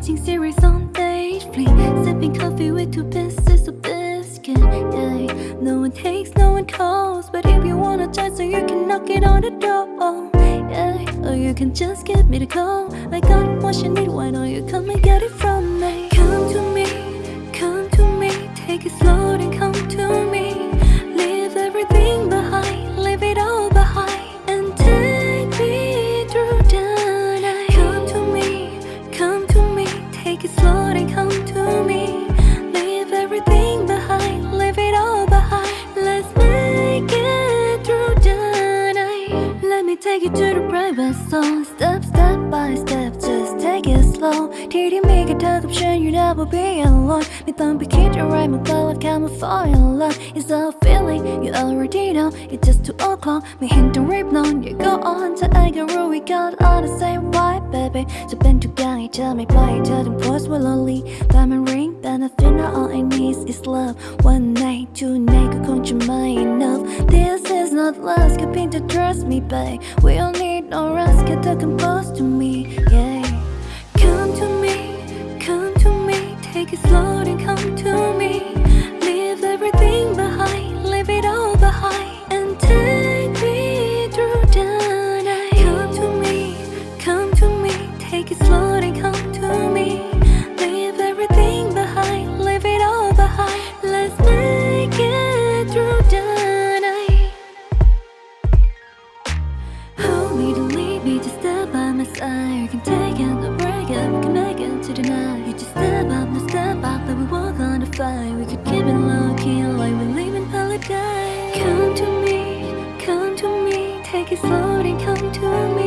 Watching series on Netflix. Sipping coffee with two pieces of biscuit. Yeah, no one takes, no one calls. But if you wanna try so you can knock it on the door. Yeah, or you can just give me the call. I got what you need, why don't you come and get it from me? Come to take you to the private zone Step, step by step, just take it slow. TD make a dark option, you never be alone. Me don't be kid, you right, my girl, I can't fall in love It's a feeling, you already know. It's just too o'clock, me hint to rip on You go on to I get real, we got all the same vibe, baby. So bend to gang, each other, make by each the Voice will lonely, diamond ring, then I think all I need is love. One night, two not 급인 to trust me babe. We don't need no rest get the compose to me yeah. Come to me, come to me Take it slow and come can take it, no break it, we can make it to the night You just step up, no step up, then we walk on the fire We could keep it low key, like we live in paradise Come to me, come to me, take it slow and come to me